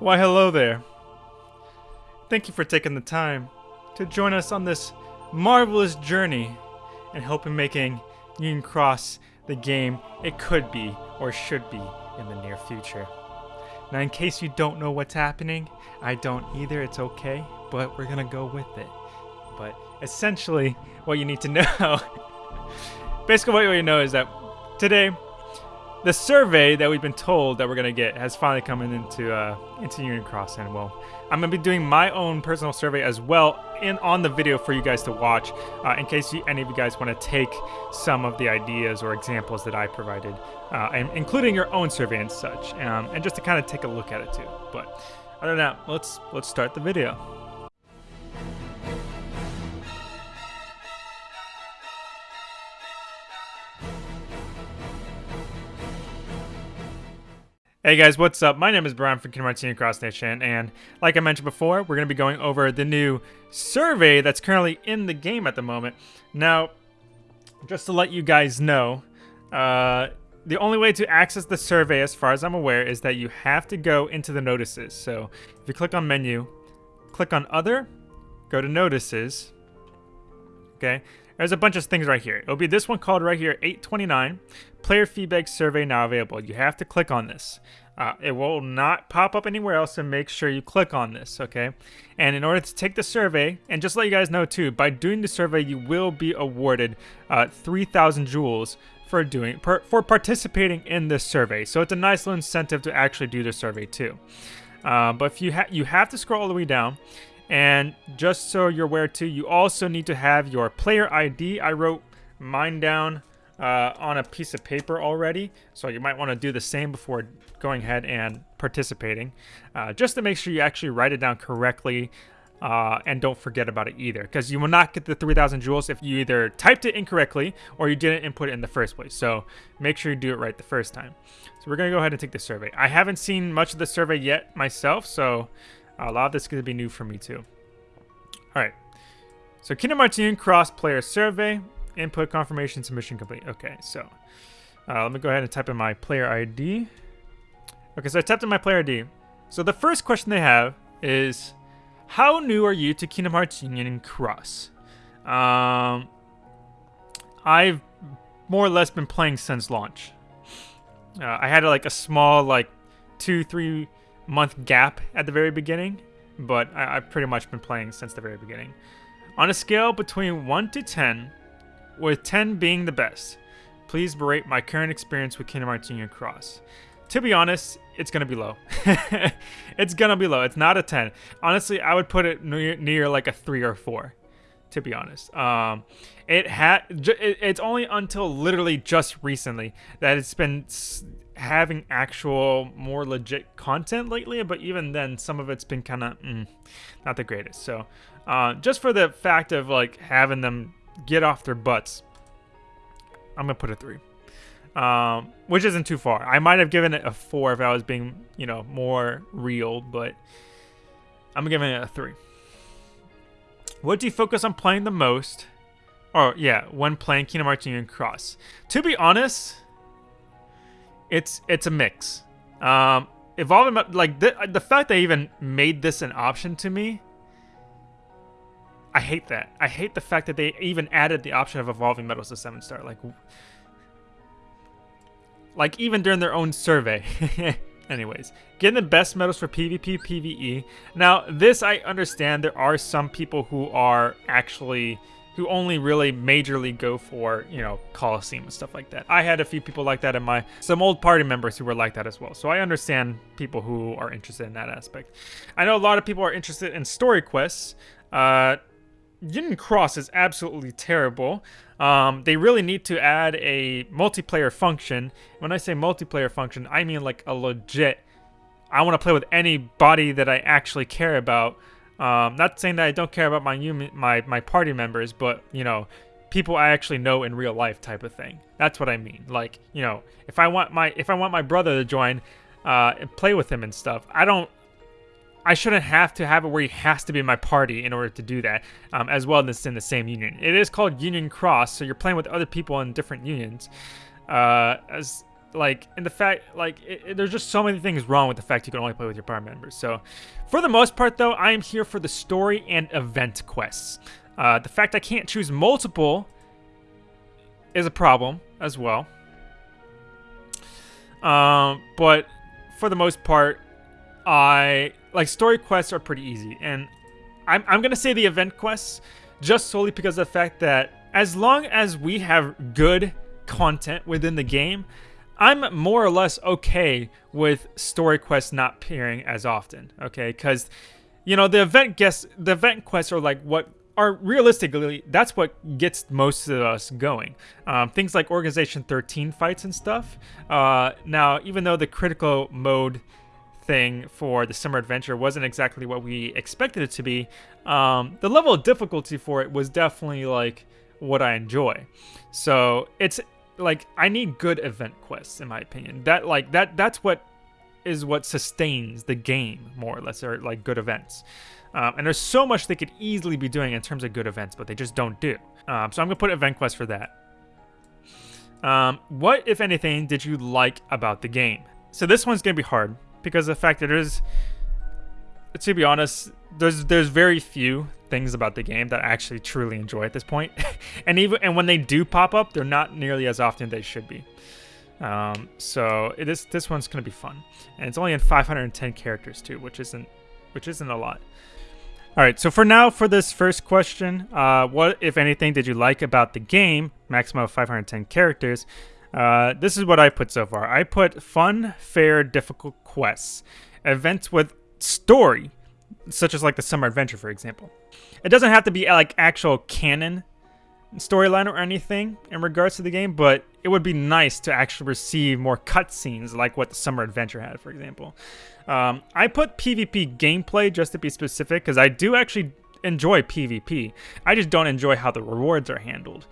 Why, hello there. Thank you for taking the time to join us on this marvelous journey and helping making Union Cross the game it could be or should be in the near future. Now, in case you don't know what's happening, I don't either, it's okay, but we're gonna go with it. But essentially, what you need to know basically, what you know is that today the survey that we've been told that we're gonna get has finally come into uh, into Union Cross, and well, I'm gonna be doing my own personal survey as well in on the video for you guys to watch, uh, in case you, any of you guys want to take some of the ideas or examples that I provided, uh, and including your own survey and such, um, and just to kind of take a look at it too. But other than that, let's let's start the video. Hey guys, what's up? My name is Brian from Union Cross Nation, and like I mentioned before, we're going to be going over the new survey that's currently in the game at the moment. Now, just to let you guys know, uh, the only way to access the survey, as far as I'm aware, is that you have to go into the notices. So if you click on menu, click on other, go to notices, okay? There's a bunch of things right here. It'll be this one called right here, 829. Player feedback survey now available. You have to click on this. Uh, it will not pop up anywhere else, so make sure you click on this, okay? And in order to take the survey, and just let you guys know too, by doing the survey, you will be awarded uh, 3,000 jewels for doing per, for participating in this survey. So it's a nice little incentive to actually do the survey too. Uh, but if you ha you have to scroll all the way down, and just so you're aware too, you also need to have your player ID. I wrote mine down uh, on a piece of paper already. So you might want to do the same before going ahead and participating. Uh, just to make sure you actually write it down correctly uh, and don't forget about it either. Because you will not get the 3,000 jewels if you either typed it incorrectly or you didn't input it in the first place. So make sure you do it right the first time. So we're going to go ahead and take the survey. I haven't seen much of the survey yet myself, so a lot of this is going to be new for me too. All right. So Kingdom Hearts Union Cross Player Survey. Input confirmation submission complete. Okay, so uh, let me go ahead and type in my player ID. Okay, so I typed in my player ID. So the first question they have is, how new are you to Kingdom Hearts Union Cross? Um, I've more or less been playing since launch. Uh, I had like a small like two, three month gap at the very beginning, but I, have pretty much been playing since the very beginning. On a scale between 1 to 10, with 10 being the best. Please rate my current experience with Kingdom Hearts Union Cross. To be honest, it's gonna be low. it's gonna be low. It's not a 10. Honestly, I would put it near, near like a 3 or 4 to be honest. Um, it had it, it's only until literally just recently that it's been having actual more legit content lately. But even then, some of it's been kind of mm, not the greatest. So, uh, just for the fact of like having them get off their butts. I'm gonna put a three, um, which isn't too far. I might have given it a four if I was being, you know, more real, but I'm giving it a three. What do you focus on playing the most? Oh yeah, when playing Kingdom Hearts Union Cross. To be honest, it's it's a mix. Um, evolving like the the fact they even made this an option to me I hate that. I hate the fact that they even added the option of evolving metals to seven star. Like, like even during their own survey. Anyways, getting the best medals for PvP, PvE. Now, this I understand. There are some people who are actually who only really majorly go for, you know, Coliseum and stuff like that. I had a few people like that in my, some old party members who were like that as well. So I understand people who are interested in that aspect. I know a lot of people are interested in story quests. Uh, Union Cross is absolutely terrible. Um, they really need to add a multiplayer function. When I say multiplayer function, I mean like a legit. I want to play with anybody that I actually care about. Um, not saying that I don't care about my my my party members, but you know, people I actually know in real life type of thing. That's what I mean. Like you know, if I want my if I want my brother to join uh, and play with him and stuff, I don't I shouldn't have to have it where he has to be in my party in order to do that, um, as well as in the same union. It is called Union Cross, so you're playing with other people in different unions. Uh, as like in the fact like it, it, there's just so many things wrong with the fact you can only play with your party members. So for the most part though i am here for the story and event quests. Uh, the fact i can't choose multiple is a problem as well. Um, but for the most part i like story quests are pretty easy. And i'm, I'm gonna say the event quests just solely because of the fact that as long as we have good content within the game I'm more or less okay with story quests not appearing as often, okay? Because, you know, the event guests, the event quests are like what are realistically that's what gets most of us going. Um, things like Organization 13 fights and stuff. Uh, now, even though the critical mode thing for the summer adventure wasn't exactly what we expected it to be, um, the level of difficulty for it was definitely like what I enjoy. So it's like I need good event quests in my opinion. That like that that's what is what sustains the game more or less, or like good events. Um, and there's so much they could easily be doing in terms of good events, but they just don't do. Um, so I'm gonna put event quest for that. Um, what, if anything, did you like about the game? So this one's gonna be hard because the fact that there's, to be honest, there's there's very few things about the game that I actually truly enjoy at this point. and even and when they do pop up, they're not nearly as often they should be. Um, so it is this one's gonna be fun, and it's only in 510 characters too, which isn't which isn't a lot. All right, so for now, for this first question, uh, what, if anything, did you like about the game? Maximum of 510 characters. Uh, this is what I put so far. I put fun, fair, difficult quests, events with story, such as like the summer adventure, for example. It doesn't have to be like actual canon storyline or anything in regards to the game, but it would be nice to actually receive more cutscenes like what the summer adventure had, for example. Um, I put PvP gameplay just to be specific because I do actually enjoy PvP. I just don't enjoy how the rewards are handled.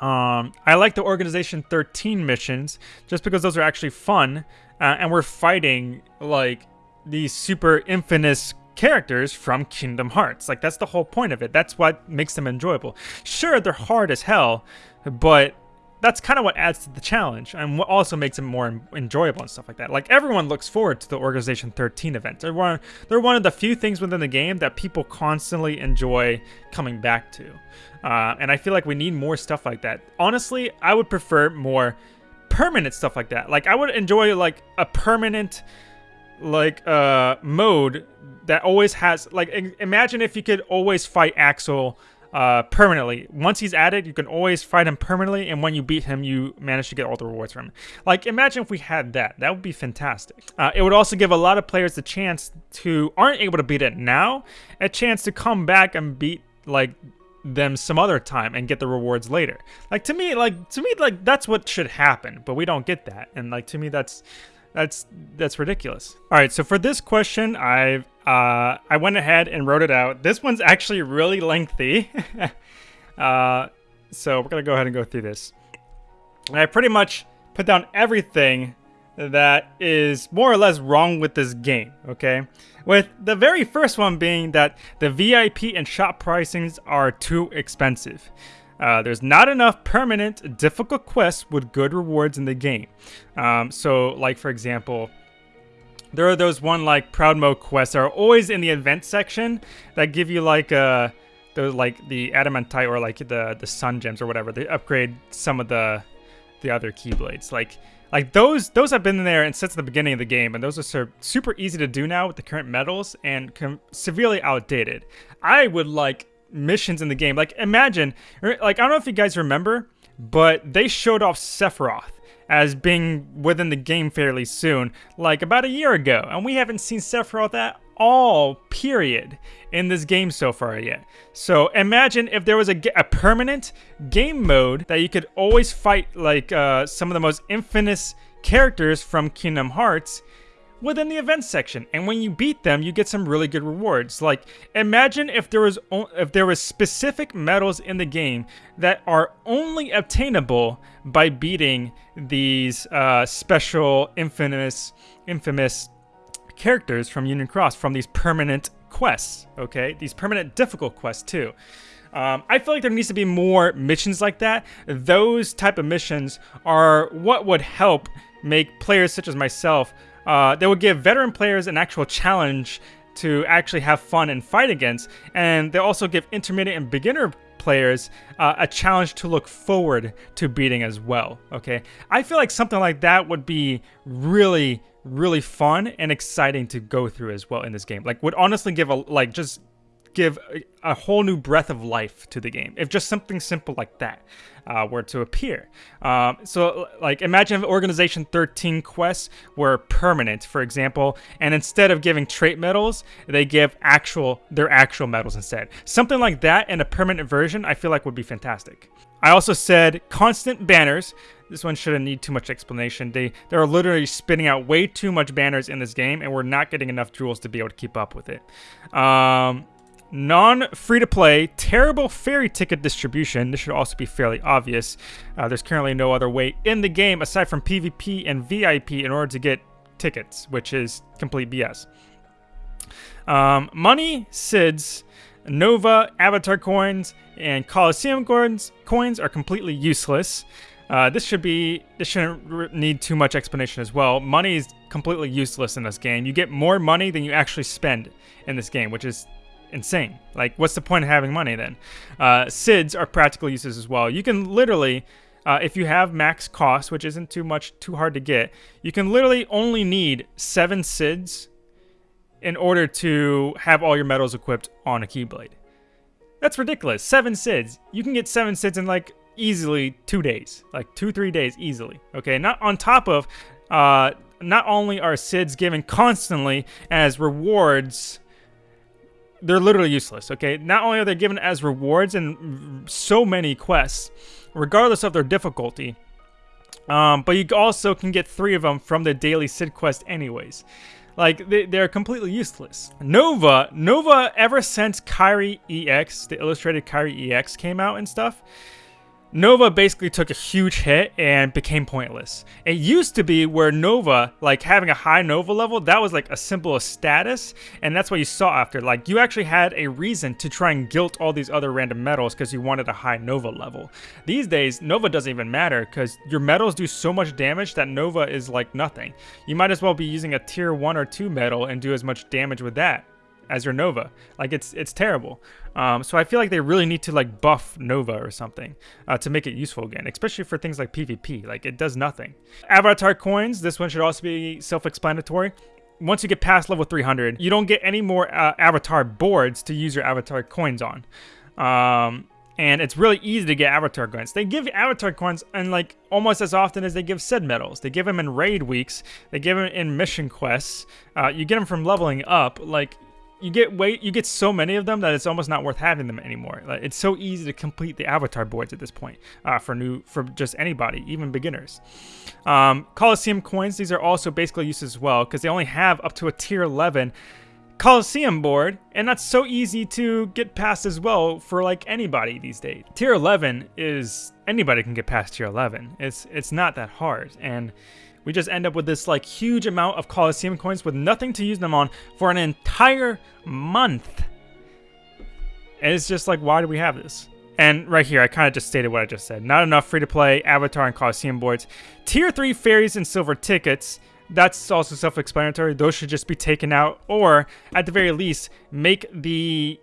Um, I like the Organization 13 missions just because those are actually fun uh, and we're fighting like these super infamous characters from Kingdom Hearts. Like that's the whole point of it. That's what makes them enjoyable. Sure, they're hard as hell, but that's kind of what adds to the challenge and what also makes it more enjoyable and stuff like that. Like everyone looks forward to the Organization 13 event. They're one, they're one of the few things within the game that people constantly enjoy coming back to. Uh, and I feel like we need more stuff like that. Honestly, I would prefer more permanent stuff like that. Like I would enjoy like a permanent like uh mode that always has like imagine if you could always fight Axel uh, permanently. Once he's added, you can always fight him permanently, and when you beat him, you manage to get all the rewards from him. Like, imagine if we had that. That would be fantastic. Uh, it would also give a lot of players the chance to aren't able to beat it now, a chance to come back and beat like them some other time and get the rewards later. Like to me, like to me, like that's what should happen, but we don't get that. And like to me, that's that's that's ridiculous. All right, so for this question, I've uh, I went ahead and wrote it out. This one's actually really lengthy, uh, so we're gonna go ahead and go through this. And I pretty much put down everything that is more or less wrong with this game. Okay, with the very first one being that the VIP and shop pricings are too expensive. Uh, there's not enough permanent difficult quests with good rewards in the game. Um, so, like for example, there are those one like proud mode quests that are always in the event section that give you like uh the like the adamantite or like the the sun gems or whatever. They upgrade some of the the other keyblades. Like like those those have been there and since the beginning of the game, and those are super easy to do now with the current medals and severely outdated. I would like missions in the game. Like imagine, like I don't know if you guys remember, but they showed off Sephiroth as being within the game fairly soon, like about a year ago, and we haven't seen Sephiroth at all, period, in this game so far yet. So imagine if there was a, a permanent game mode that you could always fight like uh, some of the most infamous characters from Kingdom Hearts within the events section. And when you beat them, you get some really good rewards. Like imagine if there was if there was specific medals in the game that are only obtainable by beating these uh, special infamous infamous characters from Union Cross from these permanent quests, okay? These permanent difficult quests too. Um, I feel like there needs to be more missions like that. Those type of missions are what would help make players such as myself. Uh, they would give veteran players an actual challenge to actually have fun and fight against, and they'll also give intermediate and beginner players uh, a challenge to look forward to beating as well. Okay, I feel like something like that would be really, really fun and exciting to go through as well in this game. Like, would honestly give a like just give a, whole new breath of life to the game if just something simple like that uh, were to appear. Um, so, like, imagine if Organization 13 quests were permanent, for example, and instead of giving trait medals, they give actual their actual medals instead. Something like that in a permanent version, I feel like would be fantastic. I also said constant banners. This one shouldn't need too much explanation. They they're literally spitting out way too much banners in this game, and we're not getting enough jewels to be able to keep up with it. Um, Non-free-to-play, terrible fairy ticket distribution. This should also be fairly obvious. Uh, there's currently no other way in the game aside from PvP and VIP in order to get tickets, which is complete BS. Um, money, SIDS, Nova, Avatar coins, and Coliseum coins, coins are completely useless. Uh, this should be this shouldn't need too much explanation as well. Money is completely useless in this game. You get more money than you actually spend in this game, which is insane. Like, what's the point of having money then? Uh, SIDS are practical uses as well. You can literally, uh, if you have max cost, which isn't too much, too hard to get, you can literally only need seven SIDS in order to have all your medals equipped on a Keyblade. That's ridiculous. Seven SIDS. You can get seven SIDS in like easily two days, like two, three days easily. Okay, not on top of, uh, not only are SIDS given constantly as rewards they're literally useless, okay? Not only are they given as rewards in so many quests, regardless of their difficulty, um, but you also can get three of them from the daily Sid quest anyways. Like, they, they're completely useless. Nova, Nova, ever since Kairi EX, the illustrated Kairi EX came out and stuff, Nova basically took a huge hit and became pointless. It used to be where Nova, like having a high Nova level, that was like a simple status, and that's what you saw after. Like you actually had a reason to try and guilt all these other random medals because you wanted a high Nova level. These days, Nova doesn't even matter because your medals do so much damage that Nova is like nothing. You might as well be using a tier 1 or 2 medal and do as much damage with that as your Nova. Like it's it's terrible. Um, so I feel like they really need to like buff Nova or something uh, to make it useful again, especially for things like PvP. Like it does nothing. Avatar coins. This one should also be self-explanatory. Once you get past level 300, you don't get any more uh, avatar boards to use your avatar coins on. Um, and it's really easy to get avatar coins. They give avatar coins and like almost as often as they give Sid medals. They give them in raid weeks. They give them in mission quests. Uh, you get them from leveling up. Like you get way you get so many of them that it's almost not worth having them anymore. Like, it's so easy to complete the avatar boards at this point uh, for new for just anybody, even beginners. Um, Coliseum coins these are also basically used as well because they only have up to a tier 11 Coliseum board, and that's so easy to get past as well for like anybody these days. Tier 11 is anybody can get past tier 11. It's it's not that hard and we just end up with this like huge amount of Coliseum coins with nothing to use them on for an entire month. And it's just like, why do we have this? And right here, I kind of just stated what I just said. Not enough free-to-play, Avatar, and Coliseum boards. Tier 3 fairies and silver tickets. That's also self-explanatory. Those should just be taken out. Or, at the very least, make the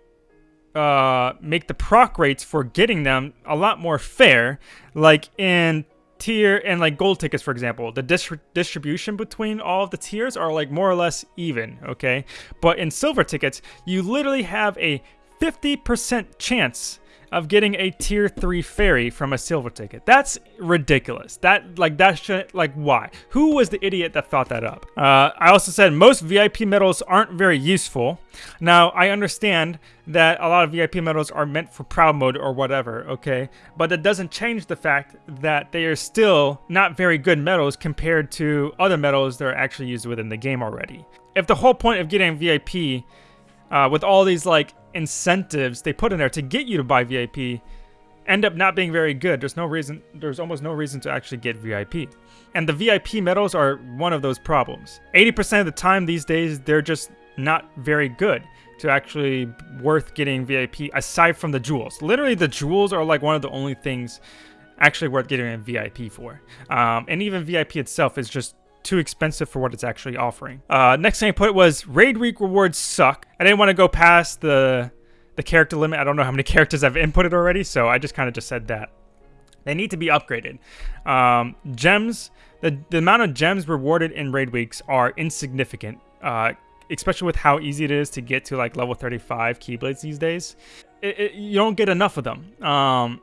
uh, make the proc rates for getting them a lot more fair. Like in tier and like gold tickets, for example, the dis distribution between all of the tiers are like more or less even, okay? But in silver tickets, you literally have a 50% chance of getting a tier 3 fairy from a silver ticket. That's ridiculous. That, like, that should, like, why? Who was the idiot that thought that up? Uh, I also said most VIP medals aren't very useful. Now, I understand that a lot of VIP medals are meant for proud mode or whatever, okay? But that doesn't change the fact that they are still not very good medals compared to other medals that are actually used within the game already. If the whole point of getting VIP uh, with all these like incentives they put in there to get you to buy VIP end up not being very good. There's no reason, there's almost no reason to actually get VIP. And the VIP medals are one of those problems. 80% of the time these days, they're just not very good to actually worth getting VIP aside from the jewels. Literally, the jewels are like one of the only things actually worth getting a VIP for. Um, and even VIP itself is just too expensive for what it's actually offering. Uh, next thing I put was raid week rewards suck. I didn't want to go past the the character limit. I don't know how many characters I've inputted already, so I just kind of just said that. They need to be upgraded. Um, gems, the, the amount of gems rewarded in raid weeks are insignificant, uh, especially with how easy it is to get to like level 35 Keyblades these days. It, it, you don't get enough of them. Um,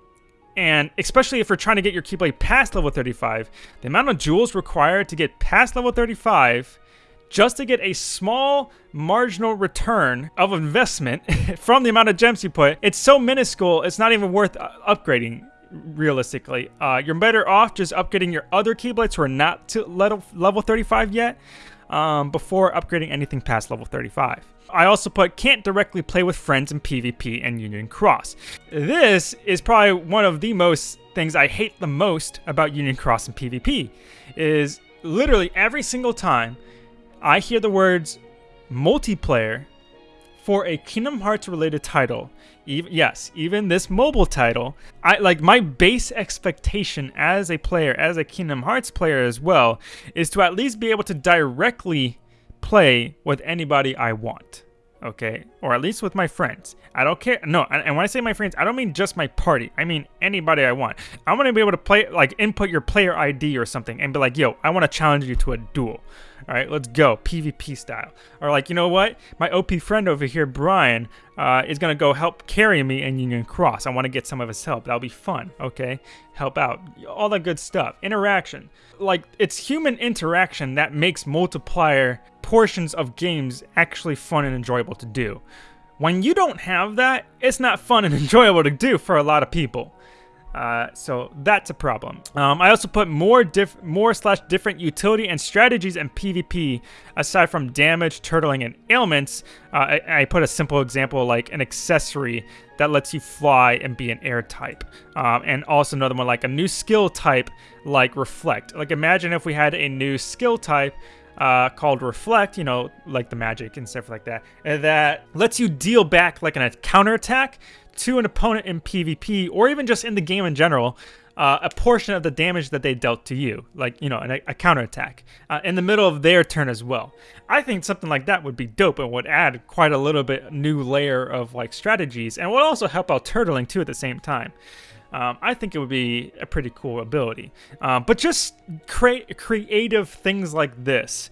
and especially if you're trying to get your Keyblade past level 35, the amount of jewels required to get past level 35 just to get a small marginal return of investment from the amount of gems you put, it's so minuscule, it's not even worth uh, upgrading realistically. Uh, you're better off just upgrading your other Keyblades who are not to level, level 35 yet um, before upgrading anything past level 35. I also put can't directly play with friends in PvP and Union Cross. This is probably one of the most things I hate the most about Union Cross and PvP is literally every single time I hear the words multiplayer for a Kingdom Hearts related title, even, yes, even this mobile title, I like my base expectation as a player, as a Kingdom Hearts player as well, is to at least be able to directly play with anybody I want. Okay, or at least with my friends. I don't care. No, and when I say my friends, I don't mean just my party. I mean anybody I want. I want to be able to play, like, input your player ID or something and be like, yo, I want to challenge you to a duel. All right, let's go PvP style. Or like, you know what? My OP friend over here, Brian, uh, is gonna go help carry me in Union Cross. I want to get some of his help. That'll be fun. Okay, help out, all that good stuff. Interaction, like it's human interaction that makes multiplayer portions of games actually fun and enjoyable to do. When you don't have that, it's not fun and enjoyable to do for a lot of people. Uh, so that's a problem. Um, I also put more diff more slash different utility and strategies in PvP aside from damage, turtling, and ailments. Uh, I, I, put a simple example like an accessory that lets you fly and be an air type. Um, and also another one like a new skill type like reflect. Like imagine if we had a new skill type uh, called Reflect, you know, like the magic and stuff like that, that lets you deal back like a counter attack to an opponent in PvP or even just in the game in general, uh, a portion of the damage that they dealt to you, like, you know, a, a counterattack, uh, in the middle of their turn as well. I think something like that would be dope and would add quite a little bit new layer of, like, strategies and would also help out turtling, too, at the same time. Um, I think it would be a pretty cool ability. Um, but just create creative things like this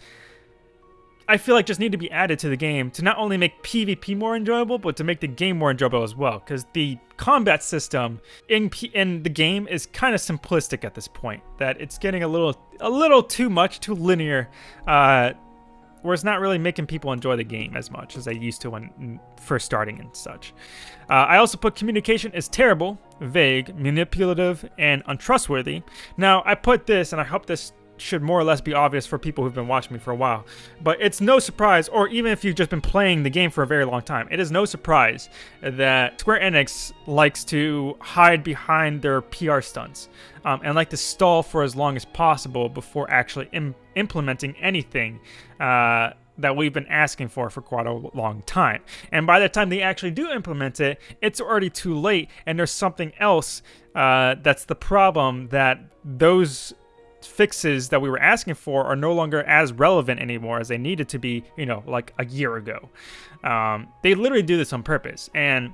I feel like just need to be added to the game to not only make PvP more enjoyable, but to make the game more enjoyable as well. Because the combat system in P in the game is kind of simplistic at this point. That it's getting a little a little too much, too linear, uh, where it's not really making people enjoy the game as much as they used to when first starting and such. Uh, I also put communication is terrible, vague, manipulative, and untrustworthy. Now I put this, and I hope this should more or less be obvious for people who've been watching me for a while. But it's no surprise, or even if you've just been playing the game for a very long time, it is no surprise that Square Enix likes to hide behind their PR stunts um, and like to stall for as long as possible before actually Im implementing anything. Uh, that we've been asking for for quite a long time. And by the time they actually do implement it, it's already too late, and there's something else uh, that's the problem that those fixes that we were asking for are no longer as relevant anymore as they needed to be, you know, like a year ago. Um, they literally do this on purpose, and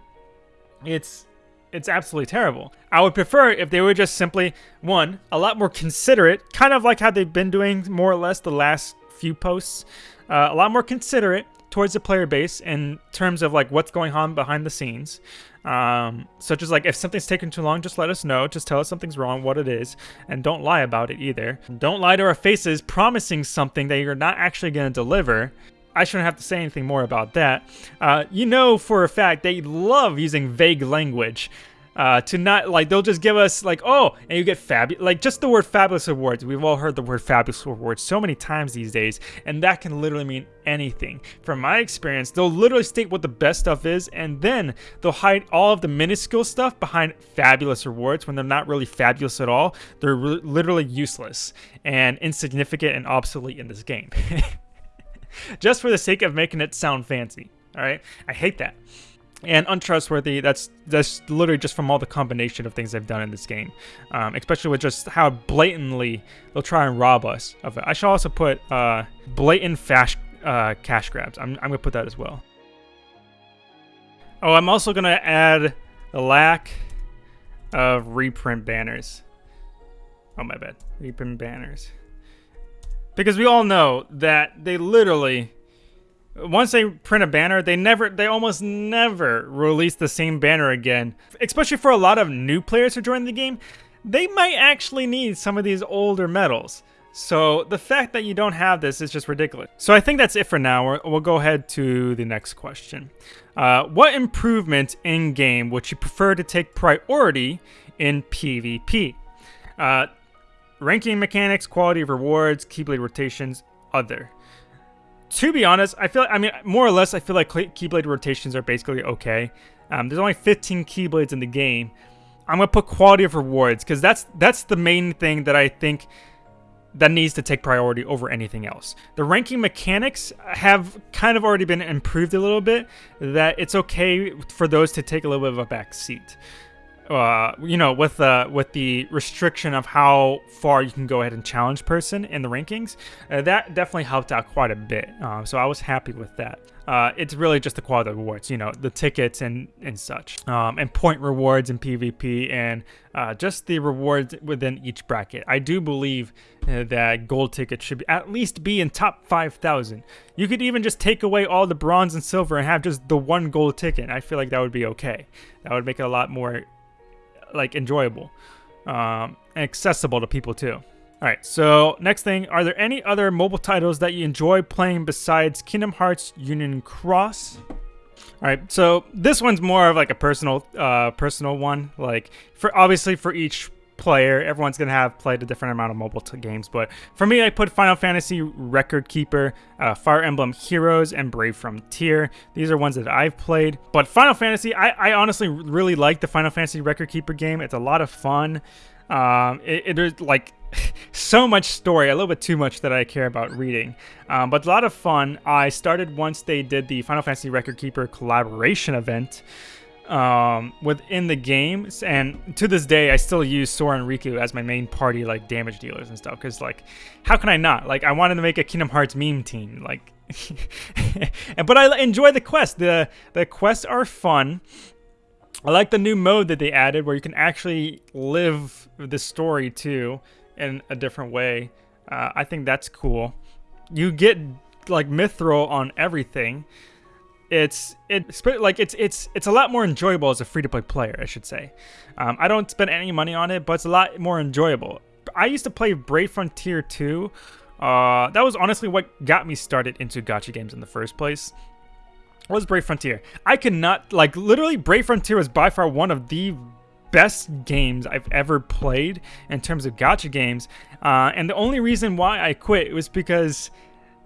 it's it's absolutely terrible. I would prefer if they were just simply one a lot more considerate, kind of like how they've been doing more or less the last few posts, uh, a lot more considerate towards the player base in terms of like what's going on behind the scenes. Um, such as like if something's taking too long, just let us know. Just tell us something's wrong, what it is, and don't lie about it either. Don't lie to our faces promising something that you're not actually going to deliver. I shouldn't have to say anything more about that. Uh, you know for a fact they love using vague language uh, to not like they'll just give us like oh and you get fabulous like just the word fabulous awards. We've all heard the word fabulous awards so many times these days and that can literally mean anything. From my experience they'll literally state what the best stuff is and then they'll hide all of the minuscule stuff behind fabulous rewards when they're not really fabulous at all. They're literally useless and insignificant and obsolete in this game. Just for the sake of making it sound fancy All right, I hate that. And untrustworthy. That's that's literally just from all the combination of things they've done in this game, um, especially with just how blatantly they'll try and rob us of it. I should also put uh, blatant fast uh, cash grabs. I'm I'm gonna put that as well. Oh, I'm also gonna add the lack of reprint banners. Oh my bad, reprint banners. Because we all know that they literally once they print a banner, they never, they almost never release the same banner again. Especially for a lot of new players who join the game, they might actually need some of these older medals. So the fact that you don't have this is just ridiculous. So I think that's it for now. We'll go ahead to the next question. Uh, what improvement in game would you prefer to take priority in PvP? Uh, ranking mechanics, quality of rewards, Keyblade rotations, other to be honest, I feel I mean more or less I feel like Keyblade rotations are basically okay. Um, there's only 15 Keyblades in the game. I'm gonna put quality of rewards because that's that's the main thing that I think that needs to take priority over anything else. The ranking mechanics have kind of already been improved a little bit. That it's okay for those to take a little bit of a back seat uh, you know, with the with the restriction of how far you can go ahead and challenge person in the rankings, uh, that definitely helped out quite a bit. Uh, so I was happy with that. Uh, it's really just the quality of rewards, you know, the tickets and and such, um, and point rewards in PvP, and uh, just the rewards within each bracket. I do believe uh, that gold tickets should be, at least be in top 5,000. You could even just take away all the bronze and silver and have just the one gold ticket. I feel like that would be okay. That would make it a lot more like enjoyable, um, and accessible to people too. All right, so next thing, are there any other mobile titles that you enjoy playing besides Kingdom Hearts Union Cross? All right, so this one's more of like a personal, uh, personal one. Like for obviously for each player. Everyone's going to have played a different amount of mobile games, but for me, I put Final Fantasy Record Keeper, uh, Fire Emblem Heroes, and Brave Frontier. These are ones that I've played, but Final Fantasy, I, I honestly really like the Final Fantasy Record Keeper game. It's a lot of fun. Um, it, it is like so much story, a little bit too much that I care about reading, um, but a lot of fun. I started once they did the Final Fantasy Record Keeper collaboration event um, within the game, and to this day, I still use Sora and Riku as my main party like damage dealers and stuff. Because like, how can I not? Like, I wanted to make a Kingdom Hearts meme team. Like, and but I enjoy the quest. the The quests are fun. I like the new mode that they added, where you can actually live the story too in a different way. Uh, I think that's cool. You get like mithril on everything it's it's like it's it's it's a lot more enjoyable as a free to play player, I should say. Um, I don't spend any money on it, but it's a lot more enjoyable. I used to play Brave Frontier 2. Uh, that was honestly what got me started into gacha games in the first place. Was Brave Frontier? I could not like literally Brave Frontier was by far one of the best games I've ever played in terms of gacha games. Uh, and the only reason why I quit was because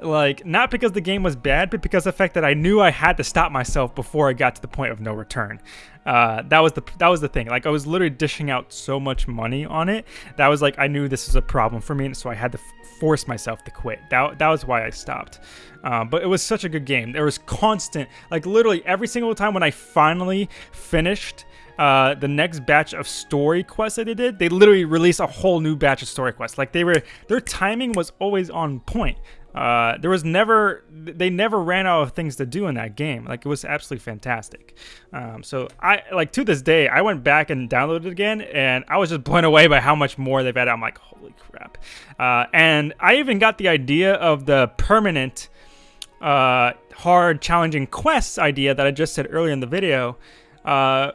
like not because the game was bad but because the fact that i knew i had to stop myself before i got to the point of no return. Uh, that was the that was the thing. Like i was literally dishing out so much money on it that was like i knew this was a problem for me and so i had to force myself to quit. That, that was why i stopped. Uh, but it was such a good game. There was constant like literally every single time when i finally finished uh, the next batch of story quests that they did, they literally released a whole new batch of story quests. Like they were, their timing was always on point. Uh, there was never, they never ran out of things to do in that game. Like it was absolutely fantastic. Um, so I, like to this day, I went back and downloaded it again, and I was just blown away by how much more they've added. I'm like, holy crap! Uh, and I even got the idea of the permanent, uh, hard, challenging quests idea that I just said earlier in the video. Uh,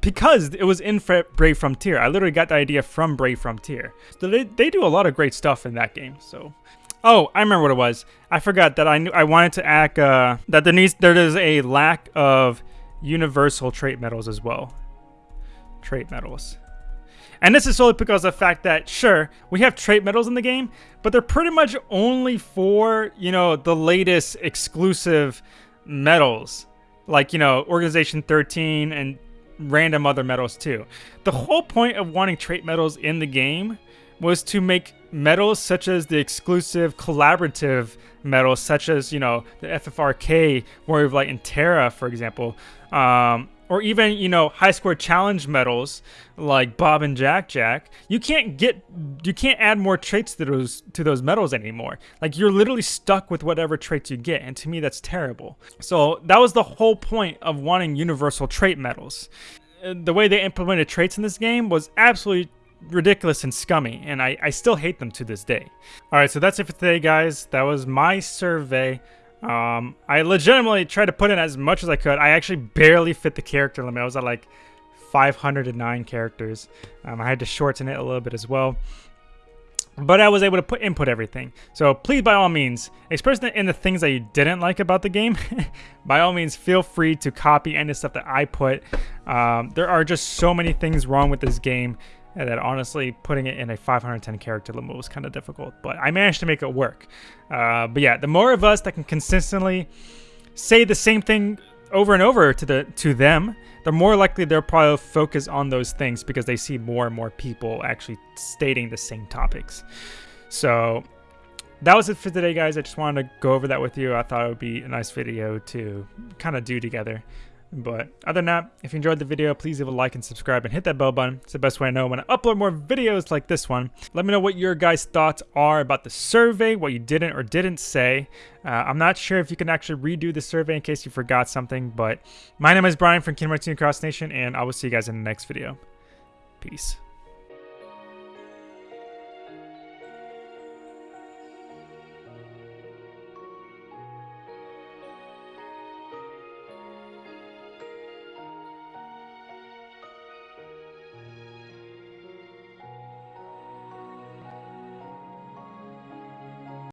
because it was in Brave Frontier. I literally got the idea from Brave Frontier. So they, they do a lot of great stuff in that game. So Oh, I remember what it was. I forgot that I knew I wanted to act uh, that there needs there is a lack of universal trait medals as well. Trait medals. And this is solely because of the fact that, sure, we have trait medals in the game, but they're pretty much only for, you know, the latest exclusive medals. Like, you know, Organization 13 and random other medals too. The whole point of wanting trait medals in the game was to make medals such as the exclusive collaborative medals, such as, you know, the FFRK, Warrior of Light, and Terra, for example. Um, or even you know high score challenge medals like Bob and Jack Jack, you can't get you can't add more traits to those to those medals anymore. Like you're literally stuck with whatever traits you get, and to me that's terrible. So that was the whole point of wanting universal trait medals. Uh, the way they implemented traits in this game was absolutely ridiculous and scummy, and I, I still hate them to this day. Alright, so that's it for today, guys. That was my survey um, I legitimately tried to put in as much as I could. I actually barely fit the character limit. I was at like 509 characters. Um, I had to shorten it a little bit as well. But I was able to put input everything. So please, by all means, express in the things that you didn't like about the game. by all means, feel free to copy any stuff that I put. Um, there are just so many things wrong with this game and that honestly putting it in a 510 character limit was kind of difficult, but I managed to make it work. Uh, but yeah, the more of us that can consistently say the same thing over and over to the to them, the more likely they'll probably focus on those things because they see more and more people actually stating the same topics. So that was it for today, guys. I just wanted to go over that with you. I thought it would be a nice video to kind of do together. But other than that, if you enjoyed the video, please leave a like and subscribe and hit that bell button. It's the best way I know when I upload more videos like this one. Let me know what your guys' thoughts are about the survey, what you didn't or didn't say. Uh, I'm not sure if you can actually redo the survey in case you forgot something, but my name is Brian from Kingdom Hearts Cross Nation, and I will see you guys in the next video. Peace.